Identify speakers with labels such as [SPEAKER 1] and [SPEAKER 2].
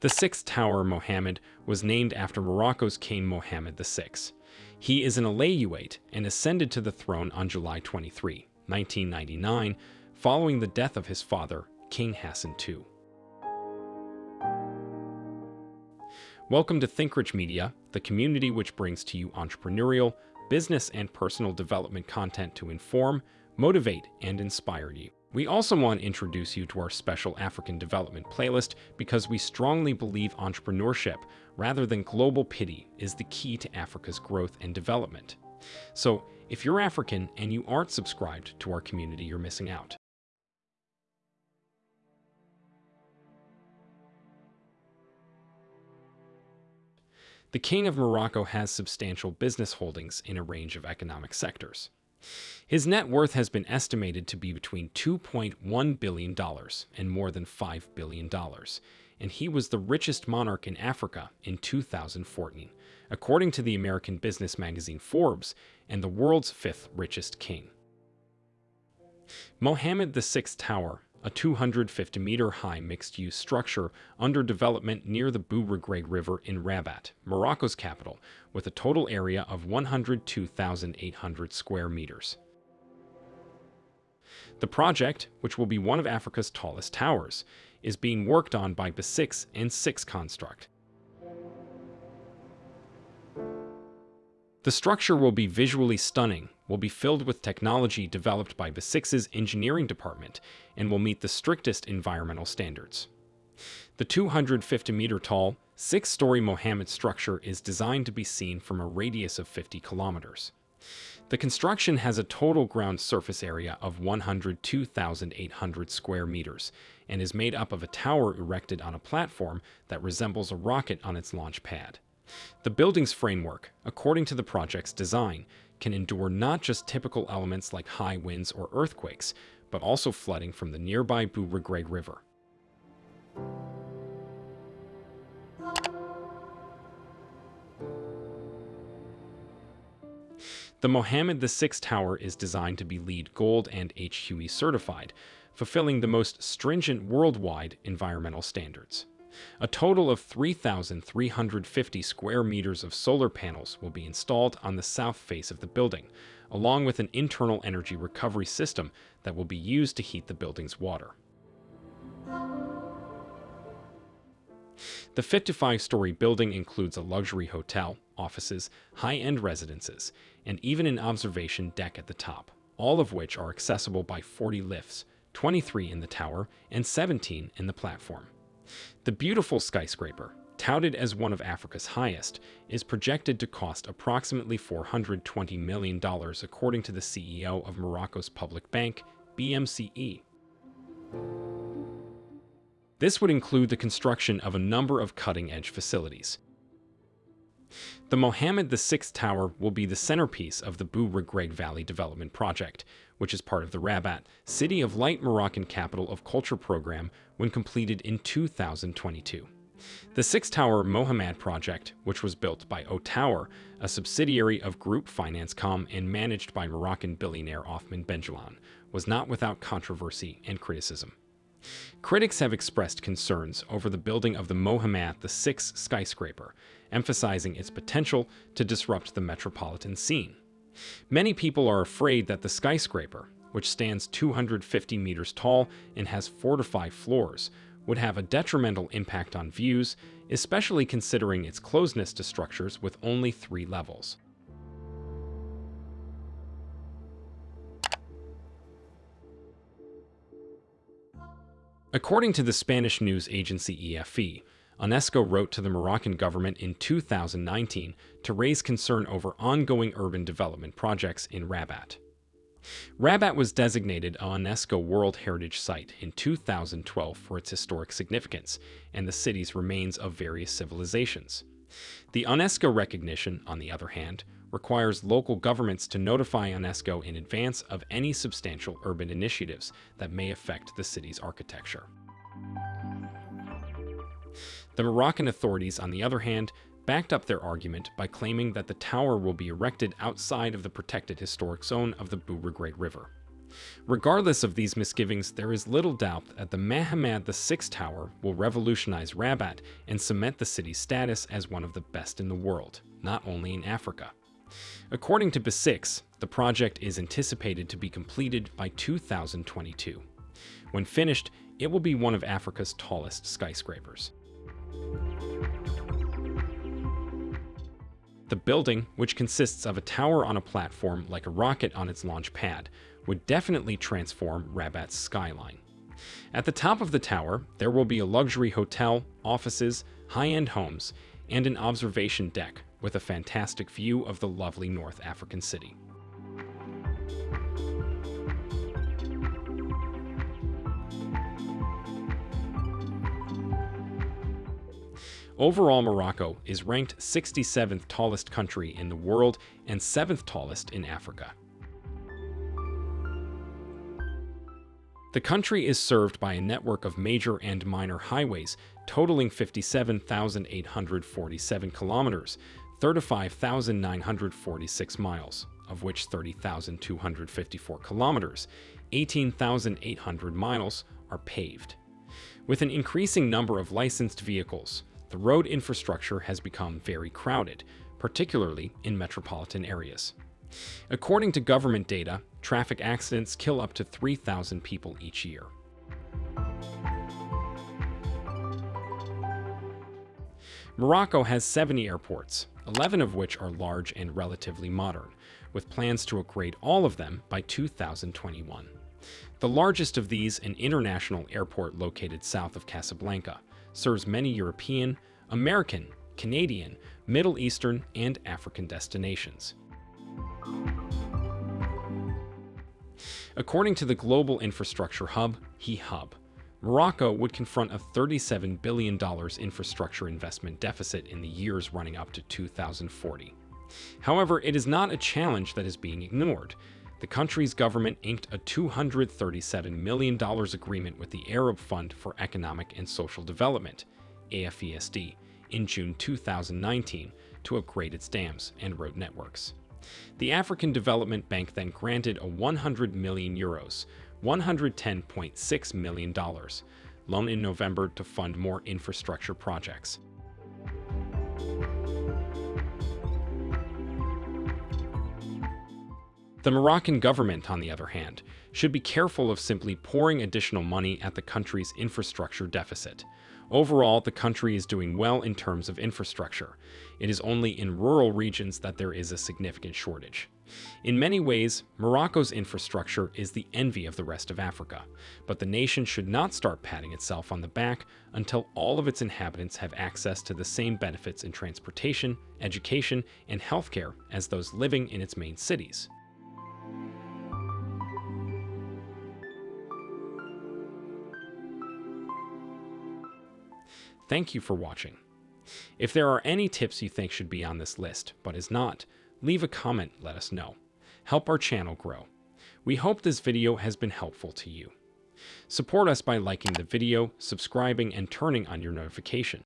[SPEAKER 1] The sixth tower, Mohammed, was named after Morocco's king Mohammed VI. He is an Alaouite and ascended to the throne on July 23, 1999, following the death of his father, King Hassan II. Welcome to ThinkRich Media, the community which brings to you entrepreneurial, business, and personal development content to inform, motivate, and inspire you. We also want to introduce you to our special African development playlist because we strongly believe entrepreneurship, rather than global pity, is the key to Africa's growth and development. So, if you're African and you aren't subscribed to our community, you're missing out. The King of Morocco has substantial business holdings in a range of economic sectors. His net worth has been estimated to be between $2.1 billion and more than $5 billion, and he was the richest monarch in Africa in 2014, according to the American business magazine Forbes, and the world's fifth richest king. Mohammed VI Tower, a 250-meter-high mixed-use structure under development near the Bou Regreg River in Rabat, Morocco's capital, with a total area of 102,800 square meters. The project, which will be one of Africa's tallest towers, is being worked on by BESIX and Six Construct. The structure will be visually stunning, will be filled with technology developed by BESIX's engineering department, and will meet the strictest environmental standards. The 250-meter-tall, six-story Mohammed structure is designed to be seen from a radius of 50 kilometers. The construction has a total ground surface area of 102,800 square meters and is made up of a tower erected on a platform that resembles a rocket on its launch pad. The building's framework, according to the project's design, can endure not just typical elements like high winds or earthquakes, but also flooding from the nearby Bou Regreg River. The Mohammed VI Tower is designed to be LEED Gold and HQE certified, fulfilling the most stringent worldwide environmental standards. A total of 3,350 square meters of solar panels will be installed on the south face of the building, along with an internal energy recovery system that will be used to heat the building's water. The 55-story building includes a luxury hotel, offices, high-end residences, and even an observation deck at the top, all of which are accessible by 40 lifts, 23 in the tower and 17 in the platform. The beautiful skyscraper, touted as one of Africa's highest, is projected to cost approximately $420 million according to the CEO of Morocco's public bank, BMCE. This would include the construction of a number of cutting-edge facilities. The Mohammed VI Tower will be the centerpiece of the Bou Regreg Valley Development Project, which is part of the Rabat City of Light Moroccan Capital of Culture program when completed in 2022. The Six Tower Mohammed project, which was built by O Tower, a subsidiary of Group Financecom and managed by Moroccan billionaire Othman Benjelloun, was not without controversy and criticism. Critics have expressed concerns over the building of the Mohammed VI skyscraper, emphasizing its potential to disrupt the metropolitan scene. Many people are afraid that the skyscraper, which stands 250 meters tall and has four to five floors, would have a detrimental impact on views, especially considering its closeness to structures with only three levels. According to the Spanish news agency EFE, UNESCO wrote to the Moroccan government in 2019 to raise concern over ongoing urban development projects in Rabat. Rabat was designated a UNESCO World Heritage Site in 2012 for its historic significance and the city's remains of various civilizations. The UNESCO recognition, on the other hand, requires local governments to notify UNESCO in advance of any substantial urban initiatives that may affect the city's architecture. The Moroccan authorities, on the other hand, backed up their argument by claiming that the tower will be erected outside of the protected historic zone of the Bou Regreg River. Regardless of these misgivings, there is little doubt that the Mohammed VI Tower will revolutionize Rabat and cement the city's status as one of the best in the world, not only in Africa. According to BESIX, the project is anticipated to be completed by 2022. When finished, it will be one of Africa's tallest skyscrapers. The building, which consists of a tower on a platform like a rocket on its launch pad, would definitely transform Rabat's skyline. At the top of the tower, there will be a luxury hotel, offices, high-end homes, and an observation deck with a fantastic view of the lovely North African city. Overall, Morocco is ranked 67th tallest country in the world and 7th tallest in Africa. The country is served by a network of major and minor highways totaling 57,847 kilometers, 35,946 miles, of which 30,254 kilometers, 18,800 miles, are paved. With an increasing number of licensed vehicles, the road infrastructure has become very crowded, particularly in metropolitan areas. According to government data, traffic accidents kill up to 3,000 people each year. Morocco has 70 airports, 11 of which are large and relatively modern, with plans to upgrade all of them by 2021. The largest of these, an international airport located south of Casablanca, serves many European, American, Canadian, Middle Eastern, and African destinations. According to the global infrastructure hub, GI Hub, Morocco would confront a $37 billion infrastructure investment deficit in the years running up to 2040. However, it is not a challenge that is being ignored. The country's government inked a $237 million agreement with the Arab Fund for Economic and Social Development, AFESD, in June 2019 to upgrade its dams and road networks. The African Development Bank then granted a 100 million euros, $110.6 million, loan in November to fund more infrastructure projects. The Moroccan government, on the other hand, should be careful of simply pouring additional money at the country's infrastructure deficit. Overall, the country is doing well in terms of infrastructure. It is only in rural regions that there is a significant shortage. In many ways, Morocco's infrastructure is the envy of the rest of Africa, but the nation should not start patting itself on the back until all of its inhabitants have access to the same benefits in transportation, education, and healthcare as those living in its main cities. Thank you for watching. If there are any tips you think should be on this list, but is not, leave a comment, let us know. Help our channel grow. We hope this video has been helpful to you. Support us by liking the video, subscribing, and turning on your notification.